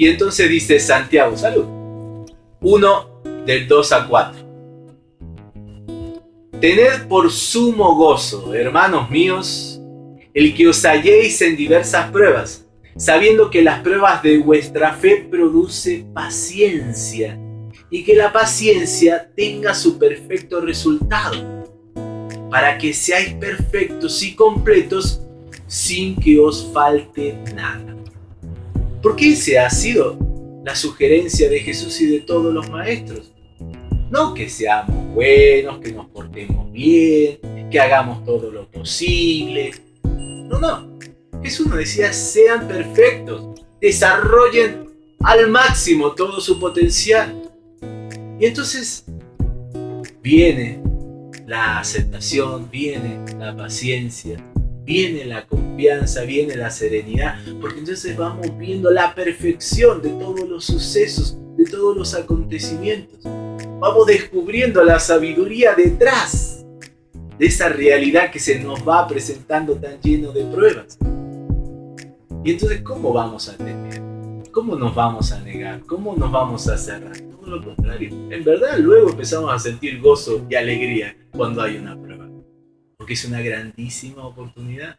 Y entonces dice Santiago, salud. 1 del 2 a 4. Tened por sumo gozo, hermanos míos, el que os halléis en diversas pruebas, sabiendo que las pruebas de vuestra fe produce paciencia y que la paciencia tenga su perfecto resultado, para que seáis perfectos y completos sin que os falte nada. Porque esa ha sido la sugerencia de Jesús y de todos los maestros. No que seamos buenos, que nos portemos bien, que hagamos todo lo posible. No, no. Jesús nos decía, sean perfectos, desarrollen al máximo todo su potencial. Y entonces viene la aceptación, viene la paciencia, viene la confianza, viene la serenidad, porque entonces vamos viendo la perfección de todos los sucesos, de todos los acontecimientos. Vamos descubriendo la sabiduría detrás de esa realidad que se nos va presentando tan lleno de pruebas. Y entonces, ¿cómo vamos a temer? ¿Cómo nos vamos a negar? ¿Cómo nos vamos a cerrar? Todo lo contrario. En verdad, luego empezamos a sentir gozo y alegría cuando hay una prueba porque es una grandísima oportunidad.